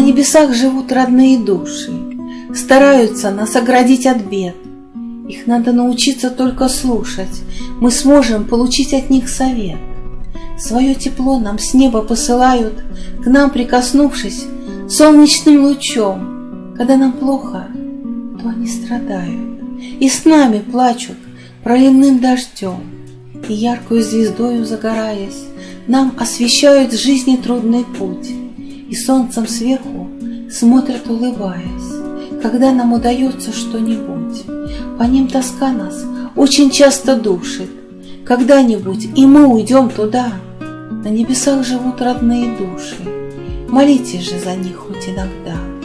небесах живут родные души, Стараются нас оградить от бед. Их надо научиться только слушать, Мы сможем получить от них совет. Свое тепло нам с неба посылают, К нам прикоснувшись солнечным лучом. Когда нам плохо, то они страдают, И с нами плачут проливным дождем, И яркую звездою загораясь, Нам освещают жизни трудный путь, И солнцем сверху смотрят, улыбаясь, Когда нам удается что-нибудь. По ним тоска нас очень часто душит, Когда-нибудь и мы уйдем туда, На небесах живут родные души, Молитесь же за них хоть иногда.